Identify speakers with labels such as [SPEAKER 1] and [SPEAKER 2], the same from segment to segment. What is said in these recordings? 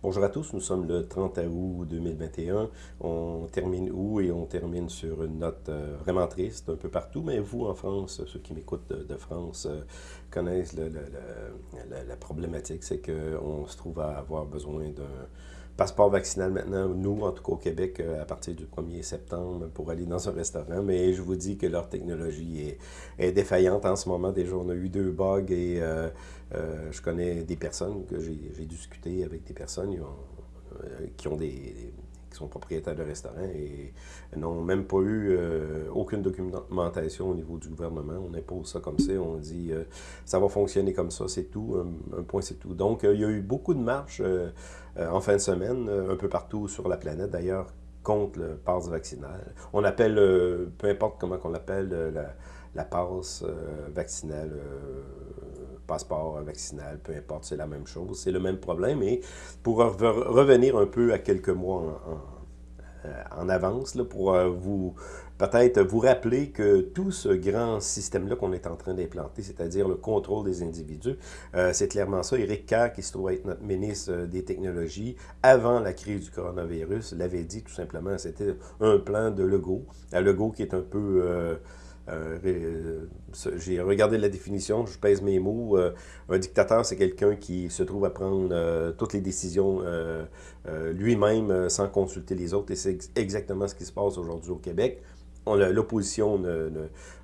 [SPEAKER 1] Bonjour à tous, nous sommes le 30 août 2021. On termine août et on termine sur une note euh, vraiment triste un peu partout, mais vous en France, ceux qui m'écoutent de, France, euh, connaissent la problématique, c'est qu'on se trouve à avoir besoin d'un passeport vaccinal maintenant, nous, en tout cas au Québec, euh, à partir du 1er septembre pour aller dans un restaurant. Mais je vous dis que leur technologie est, défaillante en ce moment. Déjà, on a eu deux bugs et euh, euh, je connais des personnes que j'ai discuté avec des personnes qui ont des, qui sont propriétaires de restaurants et n'ont même pas eu aucune documentation au niveau du gouvernement. On impose ça comme ça, on dit ça va fonctionner comme ça, c'est tout, un, point c'est tout. Donc, il y a eu beaucoup de marches en fin de semaine, euh, un peu partout sur la planète d'ailleurs, contre le passe vaccinal. On appelle, euh, peu importe comment on l'appelle, la, la, passe vaccinale, passeport vaccinal, peu importe, c'est la même chose, c'est le même problème. Et pour revenir un peu à quelques mois en, en avance, là, pour vous peut-être vous rappeler que tout ce grand système-là qu'on est en train d'implanter, c'est-à-dire le contrôle des individus, euh, c'est clairement ça. Éric Kerr, qui se trouve être notre ministre euh, des Technologies, avant la crise du coronavirus, l'avait dit tout simplement, c'était un plan de Legault. Legault qui est un peu... Euh, j'ai regardé la définition, je pèse mes mots. un dictateur, c'est quelqu'un qui se trouve à prendre toutes les décisions lui-même sans consulter les autres. Et c'est exactement ce qui se passe aujourd'hui au Québec l'opposition ne,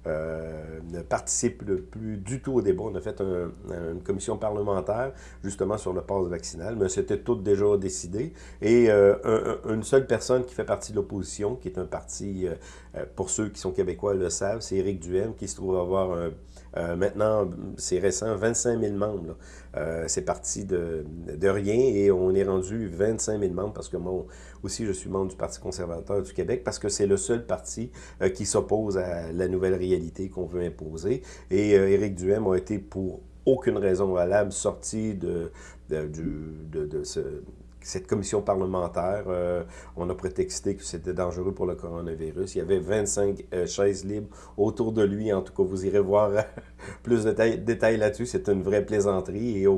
[SPEAKER 1] euh, ne, participe plus du tout au débat. On a fait une commission parlementaire justement sur le passe vaccinal, mais c'était tout déjà décidé. Et euh, une seule personne qui fait partie de l'opposition, qui est un parti, euh, pour ceux qui sont québécois le savent, c'est Éric Duhem, qui se trouve avoir un euh, maintenant, c'est récent, 25 000 membres. Euh, c'est parti de, de, rien et on est rendu 25 000 membres parce que moi aussi, je suis membre du Parti conservateur du Québec parce que c'est le seul parti euh, qui s'oppose à la nouvelle réalité qu'on veut imposer. Et Éric Duhem a été pour aucune raison valable sorti de, de, de, de ce cette commission parlementaire, euh, on a prétexté que c'était dangereux pour le coronavirus. Il y avait 25 euh, chaises libres autour de lui. En tout cas, vous irez voir plus de détails, là-dessus. C'est une vraie plaisanterie et,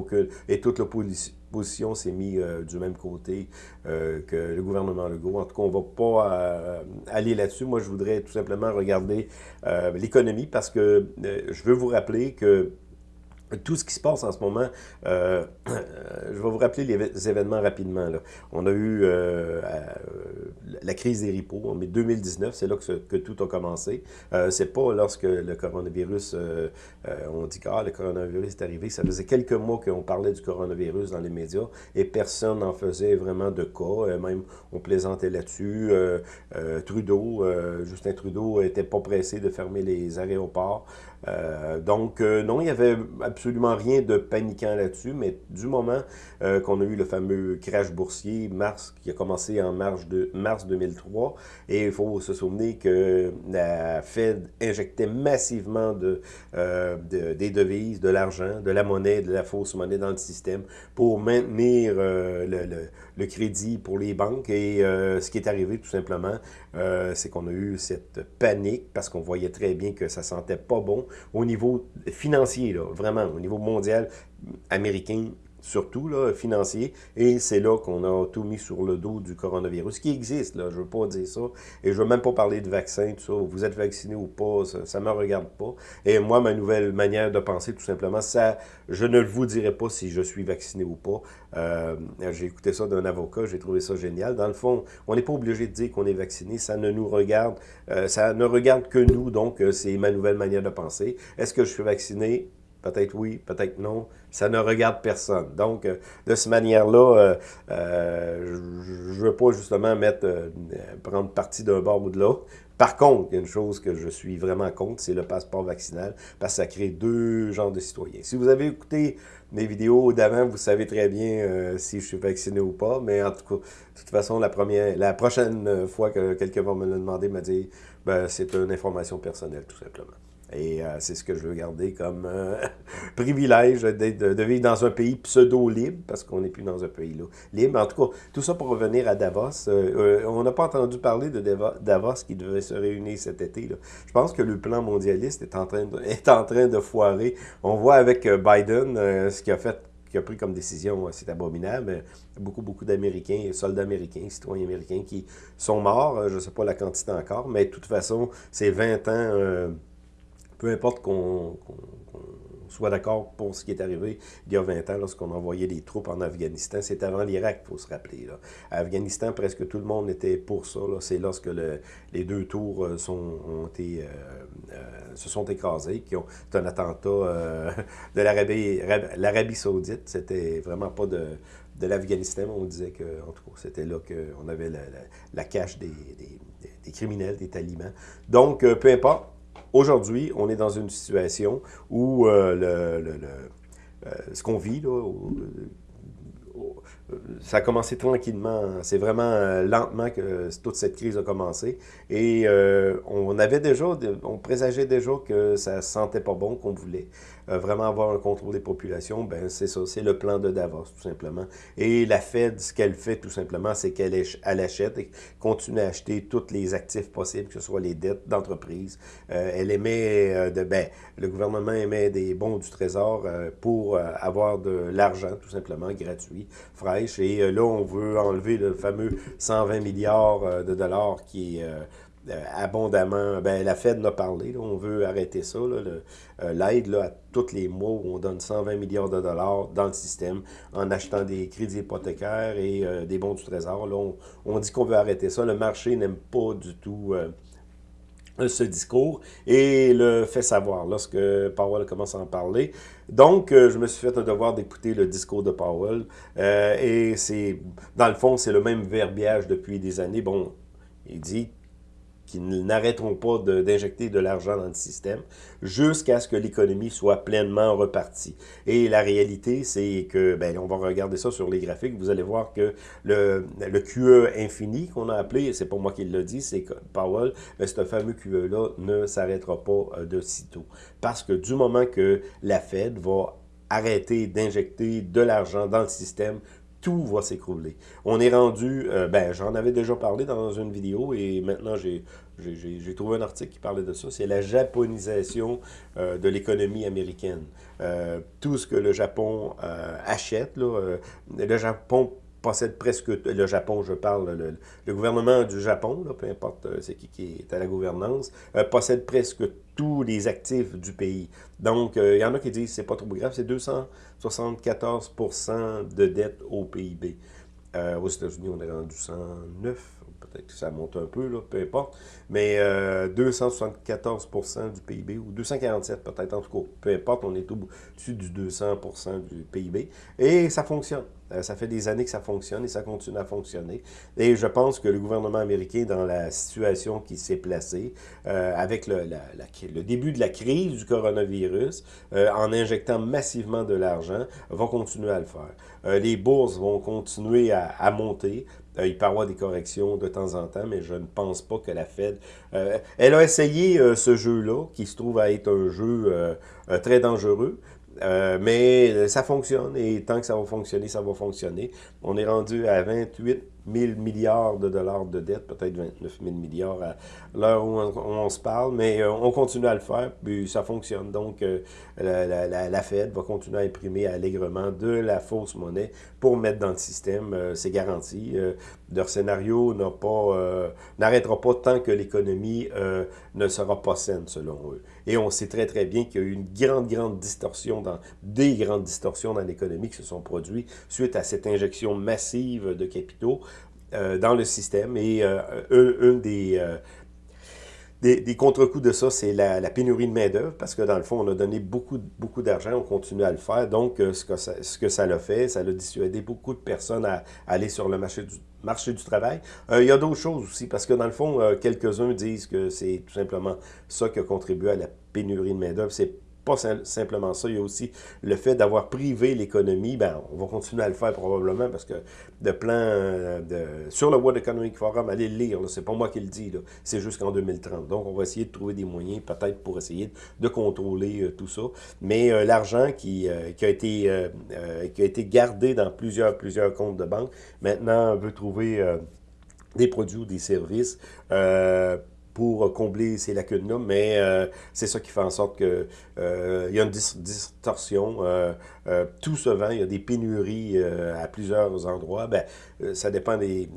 [SPEAKER 1] et toute l'opposition s'est mise euh, du même côté que le gouvernement Legault. En tout cas, on ne va pas aller là-dessus. Moi, je voudrais tout simplement regarder l'économie parce que je veux vous rappeler que tout ce qui se passe en ce moment, euh, je vais vous rappeler les événements rapidement. On a eu euh, la crise des ripos en 2019, c'est là que, tout a commencé. Euh, c'est pas lorsque le coronavirus, euh, on dit que ah, le coronavirus est arrivé. Ça faisait quelques mois qu'on parlait du coronavirus dans les médias et personne n'en faisait vraiment de cas. même on plaisantait là-dessus. Trudeau, Justin Trudeau, était pas pressé de fermer les aéroports. Donc non, il y avait absolument rien de paniquant là-dessus, mais du moment euh, qu'on a eu le fameux crash boursier, mars, qui a commencé en mars, de, mars 2003, et il faut se souvenir que la Fed injectait massivement de, euh, des devises, de l'argent, de la monnaie, de la fausse monnaie dans le système pour maintenir euh, le, le, crédit pour les banques. Et ce qui est arrivé tout simplement, c'est qu'on a eu cette panique parce qu'on voyait très bien que ça sentait pas bon au niveau financier, vraiment au niveau mondial, américain, surtout là, financier, et c'est là qu'on a tout mis sur le dos du coronavirus, qui existe, là, je veux pas dire ça, et je veux même pas parler de vaccin, tout ça, vous êtes vacciné ou pas, ça, ne me regarde pas, et moi, ma nouvelle manière de penser, tout simplement, ça, je ne vous dirai pas si je suis vacciné ou pas, euh, j'ai écouté ça d'un avocat, j'ai trouvé ça génial, dans le fond, on n'est pas obligé de dire qu'on est vacciné, ça ne nous regarde, euh, ça ne regarde que nous, donc euh, c'est ma nouvelle manière de penser, est-ce que je suis vacciné? Peut-être oui, peut-être non. Ça ne regarde personne. Donc, euh, de cette manière-là, euh, euh, je ne veux pas justement mettre, prendre parti d'un bord ou de l'autre. Par contre, il y a une chose que je suis vraiment contre, c'est le passeport vaccinal, parce que ça crée deux genres de citoyens. Si vous avez écouté mes vidéos d'avant, vous savez très bien si je suis vacciné ou pas, mais en tout cas, de toute façon, la, première, la prochaine fois que quelqu'un va me le demander, m'a dit, ben, c'est une information personnelle, tout simplement. Et euh, c'est ce que je veux garder comme euh, privilège de, de, vivre dans un pays pseudo-libre, parce qu'on n'est plus dans un pays libre. En tout cas, tout ça pour revenir à Davos. Euh, on n'a pas entendu parler de Davos qui devait se réunir cet été. Là. Je pense que le plan mondialiste est en train de, est en train de foirer. On voit avec Biden ce qu'il a fait qui a pris comme décision, c'est abominable. Beaucoup, beaucoup d'Américains, soldats américains, citoyens américains qui sont morts. Je ne sais pas la quantité encore, mais de toute façon, c'est 20 ans, peu importe qu'on soit d'accord pour ce qui est arrivé il y a 20 ans lorsqu'on envoyait des troupes en Afghanistan. C'est avant l'Irak, il faut se rappeler. Là. Afghanistan, presque tout le monde était pour ça. C'est lorsque les deux tours euh, sont, ont été, euh, euh, se sont écrasés, qui ont un attentat de l'Arabie saoudite. C'était vraiment pas de, de l'Afghanistan, on disait que, en tout cas, c'était là qu'on avait la, cache des, des, criminels, des talibans. Donc, peu importe, Aujourd'hui, on est dans une situation où euh, euh, ce qu'on vit, ça a commencé tranquillement. C'est vraiment euh, lentement que toute cette crise a commencé. Et on avait déjà, on présageait déjà que ça sentait pas bon, qu'on voulait. Euh, vraiment avoir un contrôle des populations, ben c'est ça, c'est le plan de Davos, tout simplement. Et la Fed, ce qu'elle fait, tout simplement, c'est qu'elle elle achète et continue à acheter tous les actifs possibles, que ce soit les dettes d'entreprise. Euh, elle émet, euh, de, ben, le gouvernement émet des bons du Trésor pour avoir de l'argent, tout simplement, gratuit, fraîche. Et là, on veut enlever le fameux 120 milliards de dollars qui est euh, abondamment. Ben, la Fed en a parlé, on veut arrêter ça. Euh, l'aide à tous les mois où on donne 120 milliards de dollars dans le système en achetant des crédits hypothécaires et euh, des bons du trésor. On, dit qu'on veut arrêter ça. Le marché n'aime pas du tout ce discours et le fait savoir lorsque Powell commence à en parler. Donc, je me suis fait un devoir d'écouter le discours de Powell et c'est, dans le fond, c'est le même verbiage depuis des années. Bon, il dit qui n'arrêteront pas d'injecter de, l'argent dans le système jusqu'à ce que l'économie soit pleinement repartie. Et la réalité, c'est que, ben, on va regarder ça sur les graphiques, vous allez voir que le, QE infini qu'on a appelé, c'est pas moi qui le dit, c'est Powell, mais ce fameux QE-là ne s'arrêtera pas euh, de sitôt. Parce que du moment que la Fed va arrêter d'injecter de l'argent dans le système tout va s'écrouler. On est rendu, euh, ben j'en avais déjà parlé dans une vidéo et maintenant j'ai trouvé un article qui parlait de ça, c'est la japonisation euh, de l'économie américaine. Euh, tout ce que le Japon achète, le Japon possède presque, le Japon, je parle, le, gouvernement du Japon, peu importe c'est qui, est à la gouvernance, possède presque tous les actifs du pays. Donc, euh, il y en a qui disent c'est pas trop grave, c'est 274% de dette au PIB. Euh, aux États-Unis, on est rendu 109, peut-être que ça monte un peu, peu importe. Mais 274% euh, du PIB, ou 247 peut-être, en tout cas, peu importe, on est au-dessus du 200% du PIB. Et ça fonctionne. Euh, ça fait des années que ça fonctionne et ça continue à fonctionner. Et je pense que le gouvernement américain, dans la situation qui s'est placée, euh, avec le, début de la crise du coronavirus, euh, en injectant massivement de l'argent, va continuer à le faire. les bourses vont continuer à monter. Il peut y avoir des corrections de temps en temps, mais je ne pense pas que la Fed... elle a essayé ce jeu-là, qui se trouve à être un jeu très dangereux, euh, mais ça fonctionne et tant que ça va fonctionner, ça va fonctionner. On est rendu à 28 000 milliards de dollars de dette, peut-être 29 000 milliards à l'heure où, on se parle, mais euh, on continue à le faire, puis ça fonctionne. Donc, euh, la, Fed va continuer à imprimer allègrement de la fausse monnaie pour mettre dans le système, c'est garanti. leur scénario n'arrêtera pas tant que l'économie ne sera pas saine, selon eux. Et on sait très, très bien qu'il y a eu une grande, grande distorsion, dans des grandes distorsions dans l'économie qui se sont produites suite à cette injection massive de capitaux euh, dans le système. Et euh, une des... Euh, des, des contre-coups de ça, c'est la, pénurie de main-d'œuvre, parce que dans le fond, on a donné beaucoup, beaucoup d'argent, on continue à le faire. Donc, ce que ça, ce que ça l'a fait, ça l'a dissuadé beaucoup de personnes à, aller sur le marché du, marché du travail. il y a d'autres choses aussi, parce que dans le fond, quelques-uns disent que c'est tout simplement ça qui a contribué à la pénurie de main-d'œuvre. C'est pas simplement ça, il y a aussi le fait d'avoir privé l'économie. Ben, on va continuer à le faire probablement parce que de plan euh, de, sur le World Economic Forum, allez le lire, c'est pas moi qui le dis, c'est jusqu'en 2030. Donc, on va essayer de trouver des moyens peut-être pour essayer de contrôler euh, tout ça. Mais euh, l'argent qui, qui, a été, qui a été gardé dans plusieurs, plusieurs comptes de banque, maintenant, on veut trouver des produits ou des services pour combler ces lacunes-là, mais euh, c'est ça qui fait en sorte que euh, y a une distorsion. Euh, tout se vend, il y a des pénuries à plusieurs endroits. Ben, ça dépend des,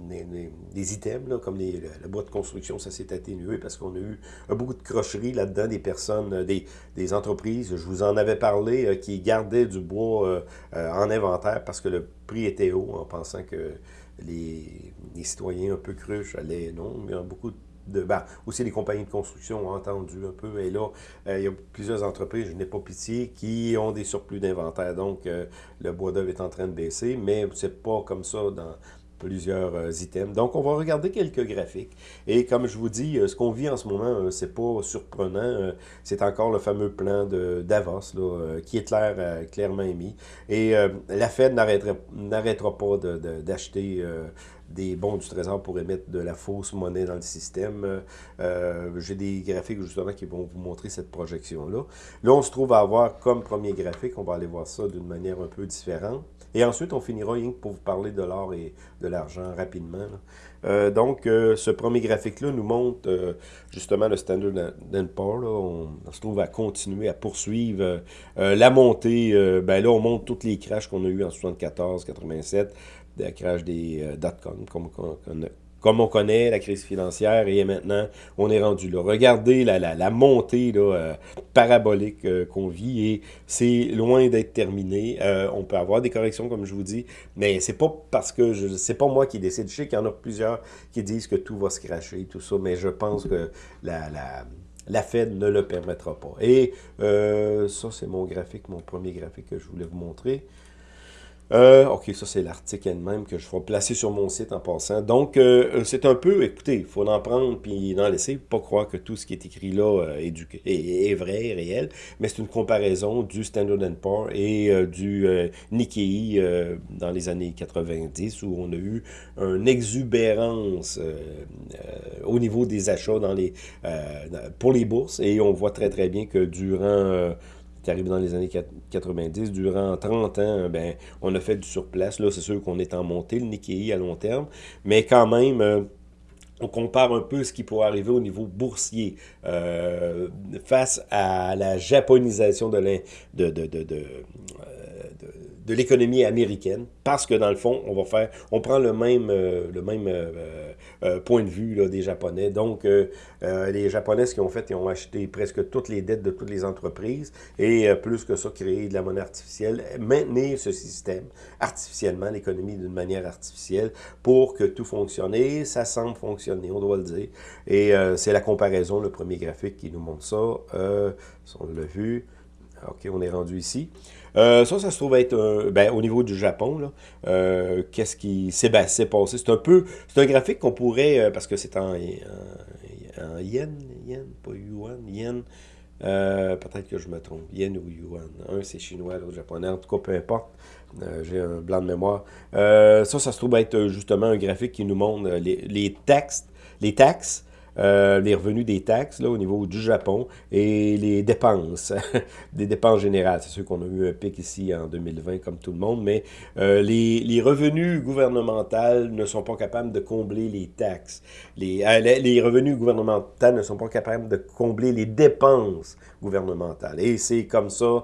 [SPEAKER 1] des, items, comme les, le, bois de construction, ça s'est atténué parce qu'on a eu beaucoup de crocheries là-dedans, des personnes, des, des, entreprises, je vous en avais parlé, qui gardaient du bois en inventaire parce que le prix était haut en pensant que les, les citoyens un peu cruches allaient, non, mais beaucoup de de, ben, aussi les compagnies de construction ont entendu un peu. Et là, euh, il y a plusieurs entreprises, je n'ai pas pitié, qui ont des surplus d'inventaire. Donc, euh, le bois d'œuvre est en train de baisser, mais c'est pas comme ça dans plusieurs euh, items. Donc, on va regarder quelques graphiques. Et comme je vous dis, ce qu'on vit en ce moment, c'est pas surprenant. c'est encore le fameux plan de Davos, là, qui est clair, clairement émis. Et la Fed n'arrêtera pas d'acheter des bons du Trésor pour émettre de la fausse monnaie dans le système. Euh, J'ai des graphiques justement qui vont vous montrer cette projection-là. Là, on se trouve à avoir comme premier graphique, on va aller voir ça d'une manière un peu différente. Et ensuite, on finira pour vous parler de l'or et de l'argent rapidement. Euh, donc, euh, ce premier graphique-là nous montre euh, justement le Standard Poor's. On, on, se trouve à continuer à poursuivre la montée. ben là, on montre toutes les crashs qu'on a eu en 74, 87, le crash des euh, dot-com, comme, comme, on connaît la crise financière, et maintenant, on est rendu là. Regardez la, la, montée là, euh, parabolique euh, qu'on vit, et c'est loin d'être terminé. on peut avoir des corrections, comme je vous dis, mais c'est pas parce que, je c'est pas moi qui décide. Je sais qu'il y en a plusieurs qui disent que tout va se cracher, tout ça, mais je pense que la, la la Fed ne le permettra pas. Et ça, c'est mon graphique, mon premier graphique que je voulais vous montrer. Euh, ok, ça c'est l'article elle-même que je vais placer sur mon site en passant. Donc, euh, c'est un peu, écoutez, il faut en prendre puis en laisser, pas croire que tout ce qui est écrit là euh, est, vrai, réel, mais c'est une comparaison du Standard Poor's et du Nikkei dans les années 90 où on a eu une exubérance au niveau des achats dans les, pour les bourses et on voit très très bien que durant est arrivé dans les années 90. Durant 30 ans, ben, on a fait du surplace. Là, c'est sûr qu'on est en montée, le Nikkei à long terme. Mais quand même, euh, on compare un peu ce qui pourrait arriver au niveau boursier euh, face à la japonisation de, de, de, de, l'économie américaine, parce que dans le fond, on va faire, on prend le même, euh, le même euh, euh, point de vue des Japonais. Donc, les Japonais, ce qu'ils ont fait, ils ont acheté presque toutes les dettes de toutes les entreprises, et plus que ça, créer de la monnaie artificielle, maintenir ce système artificiellement, l'économie d'une manière artificielle, pour que tout fonctionne. Et ça semble fonctionner, on doit le dire. Et c'est la comparaison, le premier graphique qui nous montre ça. on l'a vu. OK, on est rendu ici. Euh, ça, ça se trouve être ben, au niveau du Japon. Euh, qu'est-ce qui s'est passé? C'est un peu, c'est un graphique qu'on pourrait, euh, parce que c'est en, yen, yen, pas yuan, yen. Peut-être que je me trompe, yen ou yuan. Un c'est chinois, l'autre japonais. En tout cas, peu importe. J'ai un blanc de mémoire. ça, ça se trouve être justement un graphique qui nous montre les, les textes, les taxes euh, les revenus des taxes là, au niveau du Japon et les dépenses, des dépenses générales. C'est sûr qu'on a eu un pic ici en 2020 comme tout le monde, mais euh, les, les, revenus gouvernementaux ne sont pas capables de combler les taxes. Les, euh, les, revenus gouvernementaux ne sont pas capables de combler les dépenses gouvernementales. Et c'est comme ça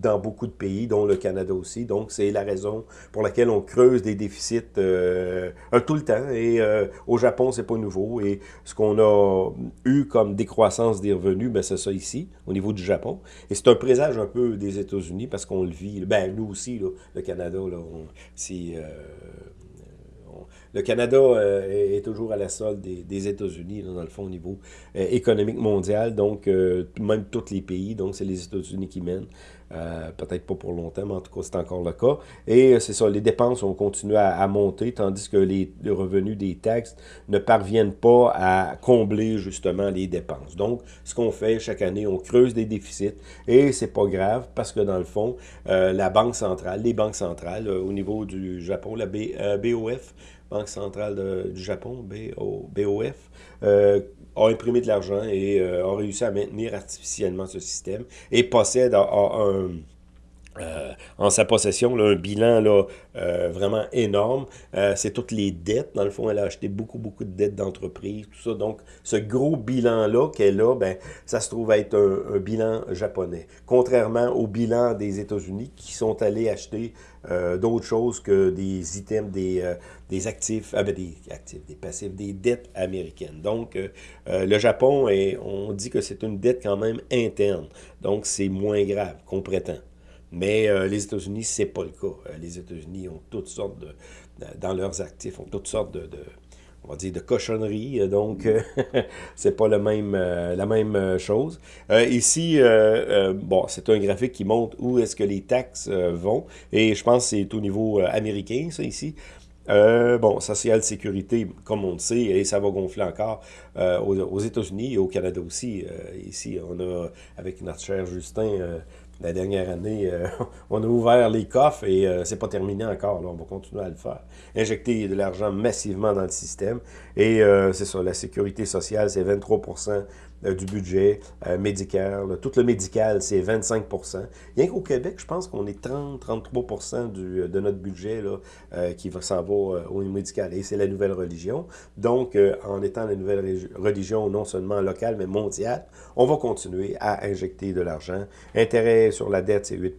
[SPEAKER 1] dans beaucoup de pays, dont le Canada aussi. Donc, c'est la raison pour laquelle on creuse des déficits tout le temps. Et au Japon, c'est pas nouveau. Et ce qu'on a eu comme décroissance des revenus, ben c'est ça ici, au niveau du Japon. Et c'est un présage un peu des États-Unis parce qu'on le vit. Ben, nous aussi, le Canada, là, si, euh, le Canada euh, est toujours à la solde des, États-Unis, dans le fond, au niveau euh, économique mondial. Donc, même tous les pays. Donc, c'est les États-Unis qui mènent. Euh, peut-être pas pour longtemps, mais en tout cas, c'est encore le cas. Et euh, c'est ça, les dépenses ont continué à, monter, tandis que les, revenus des taxes ne parviennent pas à combler justement les dépenses. Donc, ce qu'on fait chaque année, on creuse des déficits et c'est pas grave parce que dans le fond, euh, la Banque centrale, les banques centrales au niveau du Japon, la BOF, Banque centrale du Japon, BOF, a imprimé de l'argent et euh, a réussi à maintenir artificiellement ce système et possède un, euh, en sa possession, un bilan là, euh, vraiment énorme. Euh, c'est toutes les dettes. Dans le fond, elle a acheté beaucoup, beaucoup de dettes d'entreprise, tout ça. Donc, ce gros bilan-là qu'elle a, ben, ça se trouve être un, bilan japonais. Contrairement au bilan des États-Unis qui sont allés acheter d'autres choses que des items, des, actifs, ah, ben, des actifs, des passifs, des dettes américaines. Donc, le Japon, on dit que c'est une dette quand même interne. Donc, c'est moins grave qu'on prétend. Mais euh, les États-Unis, c'est pas le cas. Euh, les États-Unis ont toutes sortes de, dans leurs actifs, ont toutes sortes de, on va dire, de cochonneries. Euh, donc, c'est pas le même, la même chose. ici, bon, c'est un graphique qui montre où est-ce que les taxes vont. Et je pense que c'est au niveau américain, ça, ici. bon, social sécurité, comme on le sait, et ça va gonfler encore aux États-Unis et au Canada aussi. ici, on a, avec notre cher Justin, la dernière année, euh, on a ouvert les coffres et euh, c'est pas terminé encore. Là, on va continuer à le faire. Injecter de l'argent massivement dans le système. Et euh, c'est ça, la sécurité sociale, c'est 23 euh, du budget euh, médical. Tout le médical, c'est 25 Rien qu'au Québec, je pense qu'on est 30-33% euh, de notre budget là, qui s'en va au médical. Et c'est la nouvelle religion. Donc, en étant la nouvelle religion non seulement locale, mais mondiale, on va continuer à injecter de l'argent. Intérêt sur la dette, c'est 8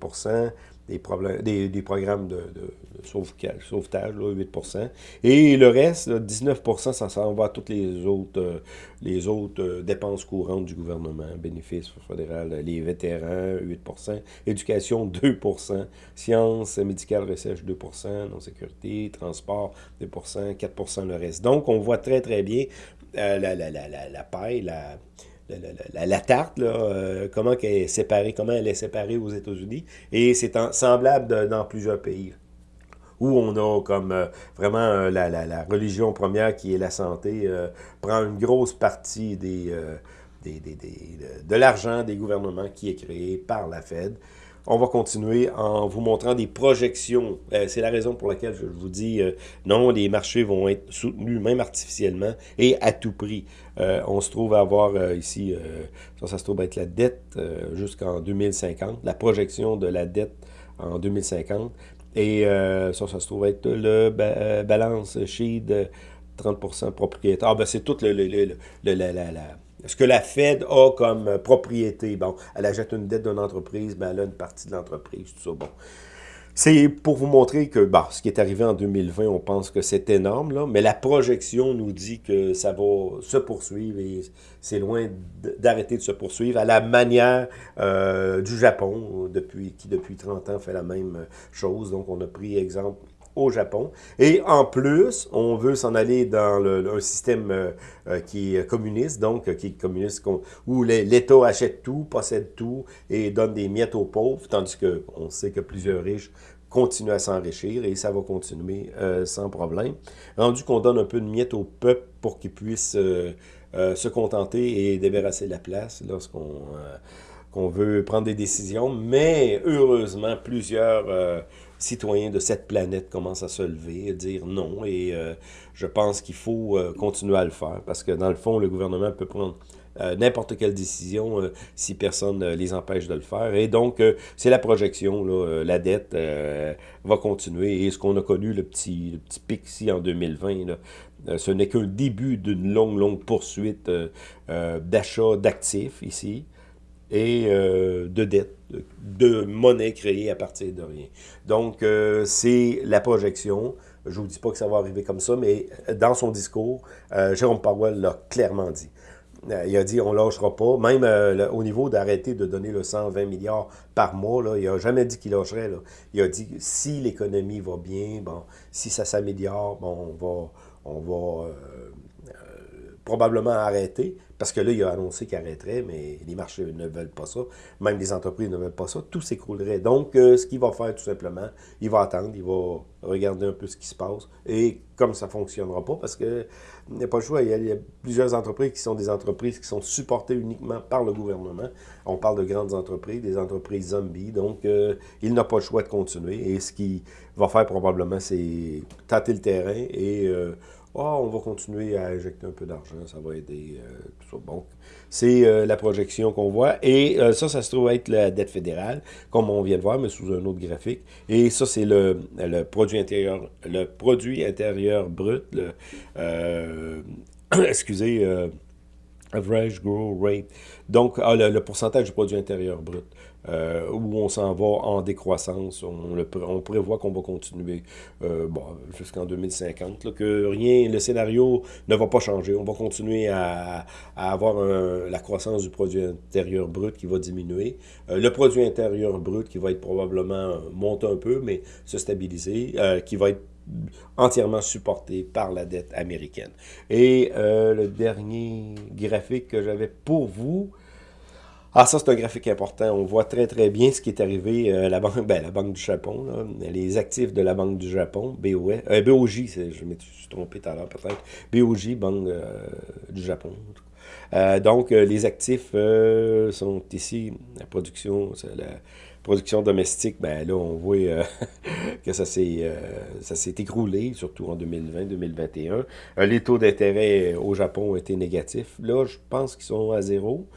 [SPEAKER 1] des, problèmes, des, des programmes de, de, sauvetage, là, 8% Et le reste, 19% ça s'en va à toutes les autres, euh, les autres euh, dépenses courantes du gouvernement, bénéfices fédéral, les vétérans, 8% éducation, 2% sciences, médicales, recherche, 2% non sécurité, transport, 2% 4% le reste. Donc, on voit très, très bien euh, la, la, la, la, la paille, la la, tarte, là, euh, comment elle est séparée, aux États-Unis. Et c'est semblable dans plusieurs pays où on a comme euh, vraiment euh, la, religion première qui est la santé, prend une grosse partie de l'argent des gouvernements qui est créé par la Fed. On va continuer en vous montrant des projections. Euh, c'est la raison pour laquelle je vous dis euh, non, les marchés vont être soutenus, même artificiellement, et à tout prix. Euh, on se trouve à avoir ici, ça, ça se trouve être la dette jusqu'en 2050, la projection de la dette en 2050. Et ça, ça se trouve être le balance sheet de 30% propriétaire. Ah, ben c'est tout le, le, le, la, la, la ce que la Fed a comme euh, propriété. Bon, elle achète une dette d'une entreprise, ben elle a une partie de l'entreprise, tout ça. Bon. C'est pour vous montrer que bah, ce qui est arrivé en 2020, on pense que c'est énorme, là, mais la projection nous dit que ça va se poursuivre et c'est loin d'arrêter de se poursuivre à la manière euh, du Japon, depuis, qui depuis 30 ans fait la même chose. Donc on a pris exemple au Japon. Et en plus, on veut s'en aller dans un système euh, euh, qui est communiste, donc euh, qui est communiste, où l'État achète tout, possède tout et donne des miettes aux pauvres, tandis qu'on sait que plusieurs riches continuent à s'enrichir et ça va continuer sans problème. Rendu qu'on donne un peu de miettes au peuple pour qu'il puisse se contenter et débarrasser la place lorsqu'on qu'on veut prendre des décisions, mais heureusement, plusieurs citoyens de cette planète commencent à se lever, à dire non, et euh, je pense qu'il faut euh, continuer à le faire, parce que dans le fond, le gouvernement peut prendre euh, n'importe quelle décision si personne ne les empêche de le faire. Et donc, c'est la projection, là, la dette va continuer. Et ce qu'on a connu, le petit, le petit pic ici en 2020, là, ce n'est qu'un début d'une longue, longue poursuite d'achat d'actifs ici et euh, de dettes, de, monnaie créée à partir de rien. Donc, euh, c'est la projection. Je ne vous dis pas que ça va arriver comme ça, mais dans son discours, euh, Jérôme Powell l'a clairement dit. il a dit on lâchera pas, même au niveau d'arrêter de donner le 120 milliards par mois, là, il n'a jamais dit qu'il lâcherait. Il a dit si l'économie va bien, bon, si ça s'améliore, bon, on va, on va probablement arrêter, parce que là, il a annoncé qu'il arrêterait, mais les marchés ne veulent pas ça. Même les entreprises ne veulent pas ça. Tout s'écroulerait. Donc, euh, ce qu'il va faire, tout simplement, il va attendre, il va regarder un peu ce qui se passe. Et comme ça ne fonctionnera pas, parce qu'il n'y a pas le choix, il y, a, plusieurs entreprises qui sont des entreprises qui sont supportées uniquement par le gouvernement. On parle de grandes entreprises, des entreprises zombies. Donc, euh, il n'a pas le choix de continuer. Et ce qu'il va faire probablement, c'est tâter le terrain et... Euh, oh, on va continuer à injecter un peu d'argent, ça va aider, euh, tout Bon, c'est la projection qu'on voit. Et ça, ça se trouve être la dette fédérale, comme on vient de voir, mais sous un autre graphique. Et ça, c'est le, le, produit intérieur le produit intérieur brut, le, excusez, average growth rate. Donc, ah, le, pourcentage du produit intérieur brut. Euh, où on s'en va en décroissance. On, prévoit qu'on va continuer euh, jusqu'en 2050, que rien, le scénario ne va pas changer. On va continuer à, à avoir la croissance du produit intérieur brut qui va diminuer. Euh, le produit intérieur brut qui va être probablement monter un peu, mais se stabiliser, qui va être entièrement supporté par la dette américaine. Et le dernier graphique que j'avais pour vous, ah, ça, c'est un graphique important. On voit très, très bien ce qui est arrivé. Euh, la, banque, ben, la Banque du Japon, les actifs de la Banque du Japon, BOE, euh, BOJ, je me suis trompé tout à l'heure peut-être, BOJ, Banque euh, du Japon. donc, les actifs sont ici. La production, la production domestique, ben là, on voit que ça s'est écroulé, surtout en 2020-2021. les taux d'intérêt au Japon ont été négatifs. Là, je pense qu'ils sont à zéro.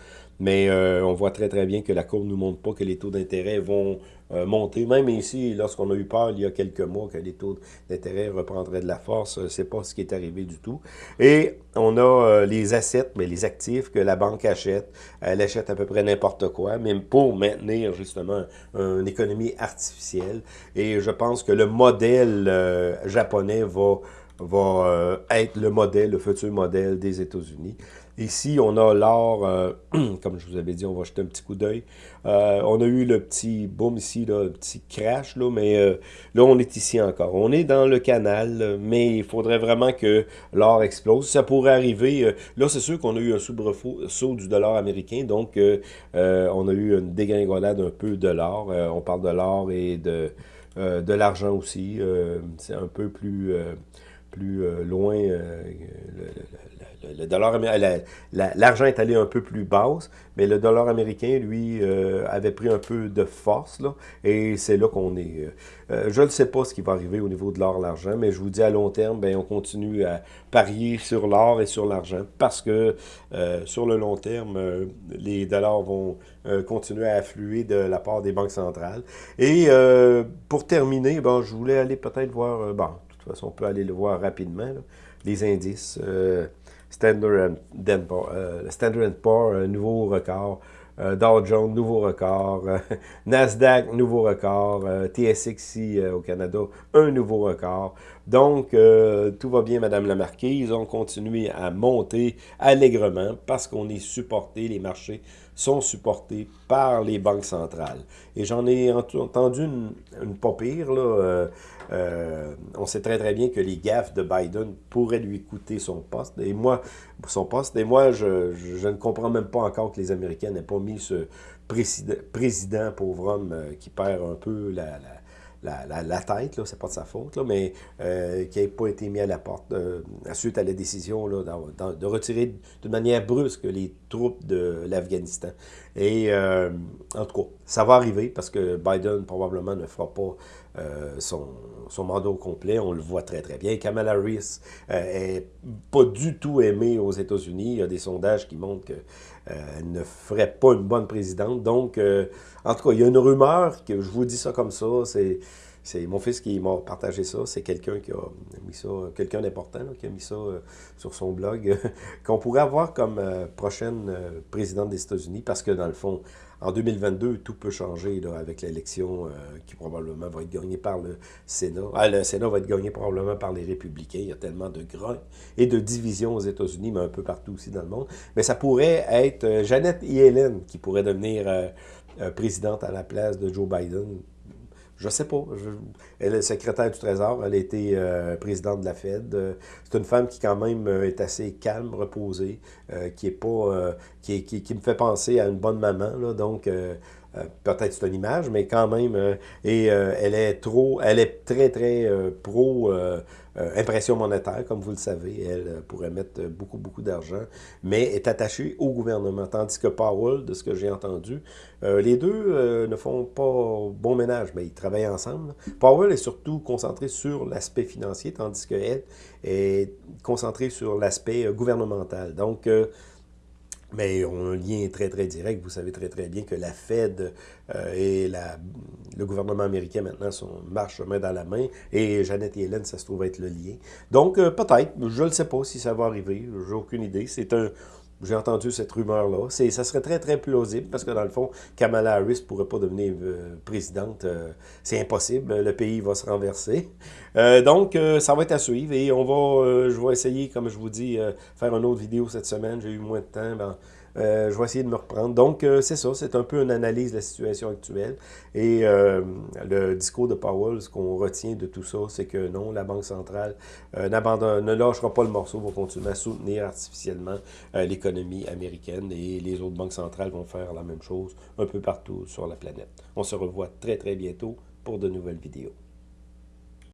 [SPEAKER 1] Mais euh, on voit très très bien que la courbe ne nous montre pas que les taux d'intérêt vont euh, monter. Même ici, lorsqu'on a eu peur il y a quelques mois que les taux d'intérêt reprendraient de la force, euh, c'est pas ce qui est arrivé du tout. Et on a les assets, mais les actifs que la banque achète. Elle achète à peu près n'importe quoi, même pour maintenir justement une économie artificielle. Et je pense que le modèle japonais va va être le modèle, le futur modèle des États-Unis. Ici, on a l'or, euh, comme je vous avais dit, on va jeter un petit coup d'œil. Euh, on a eu le petit boom ici, le petit crash, mais euh, là, on est ici encore. On est dans le canal, mais il faudrait vraiment que l'or explose. Ça pourrait arriver. là, c'est sûr qu'on a eu un soubresaut du dollar américain, donc on a eu une dégringolade un peu de l'or. on parle de l'or et de l'argent aussi. c'est un peu plus plus loin, l'argent est allé un peu plus basse, mais le dollar américain, lui, euh, avait pris un peu de force, là, et c'est là qu'on est. Euh, euh, je ne sais pas ce qui va arriver au niveau de l'or, l'argent, mais je vous dis à long terme, ben, on continue à parier sur l'or et sur l'argent, parce que sur le long terme, les dollars vont continuer à affluer de la part des banques centrales. Et pour terminer, bon, je voulais aller peut-être voir, toute façon, on peut aller le voir rapidement, les indices. Standard Poor's, euh, Standard Poor's, nouveau record. Euh, Dow Jones, nouveau record. Nasdaq, nouveau record. TSX ici au Canada, un nouveau record. Donc, euh, tout va bien, Madame la Marquise. On continue à monter allègrement parce qu'on est supporté, les marchés sont supportés par les banques centrales. Et j'en ai entendu une, une pas pire, là, euh, on sait très très bien que les gaffes de Biden pourraient lui coûter son poste. Et moi, son poste. Et moi, je, ne comprends même pas encore que les Américains n'aient pas mis ce président, président pauvre homme, euh, qui perd un peu la, la, tête, là, c'est pas de sa faute, là, mais euh, qui n'a pas été mis à la porte euh, suite à la décision là, de retirer de manière brusque les troupes de l'Afghanistan. Et euh, en tout cas, ça va arriver parce que Biden probablement ne fera pas euh, son, mandat complet. On le voit très très bien. Kamala Harris est pas du tout aimée aux États-Unis. Il y a des sondages qui montrent qu'elle ne ferait pas une bonne présidente. Donc, en tout cas, il y a une rumeur, que je vous dis ça comme ça, c'est... Mon fils qui m'a partagé ça. C'est quelqu'un qui a mis ça, quelqu'un d'important qui a mis ça euh, sur son blog, qu'on pourrait avoir comme euh, prochaine euh, présidente des États-Unis, parce que dans le fond, en 2022, tout peut changer avec l'élection qui probablement va être gagnée par le Sénat. Ah, le Sénat va être gagné probablement par les républicains. Il y a tellement de grains et de divisions aux États-Unis, mais un peu partout aussi dans le monde. Mais ça pourrait être Jeannette Yellen qui pourrait devenir présidente à la place de Joe Biden je sais pas. elle est secrétaire du Trésor. Elle a été euh, présidente de la Fed. Euh, c'est une femme qui, quand même, euh, est assez calme, reposée, qui est pas. Qui, qui, me fait penser à une bonne maman. Là, donc, peut-être c'est une image, mais quand même. et elle est trop. Elle est très, très pro euh, impression monétaire, comme vous le savez, elle euh, pourrait mettre beaucoup, beaucoup d'argent, mais est attachée au gouvernement. Tandis que Powell, de ce que j'ai entendu, euh, les deux ne font pas bon ménage, mais ils travaillent ensemble. Powell est surtout concentré sur l'aspect financier, tandis qu'elle est concentrée sur l'aspect gouvernemental. Donc, mais ont un lien très, très direct. Vous savez très, très bien que la Fed euh, et la, le gouvernement américain maintenant sont, marchent main dans la main. Et Jeannette et Hélène, ça se trouve être le lien. Donc, euh, peut-être, je ne sais pas si ça va arriver. J'ai aucune idée. C'est un, j'ai entendu cette rumeur-là. Ça serait très, très plausible parce que, dans le fond, Kamala Harris ne pourrait pas devenir euh, présidente. Euh, c'est impossible. Le pays va se renverser. Euh, donc, ça va être à suivre et on va, je vais essayer, comme je vous dis, faire une autre vidéo cette semaine. J'ai eu moins de temps. Ben, euh, je vais essayer de me reprendre. Donc, euh, c'est ça, c'est un peu une analyse de la situation actuelle. Et euh, le discours de Powell, ce qu'on retient de tout ça, c'est que non, la Banque centrale ne lâchera pas le morceau, va continuer à soutenir artificiellement l'économie américaine et les autres banques centrales vont faire la même chose un peu partout sur la planète. On se revoit très, très bientôt pour de nouvelles vidéos.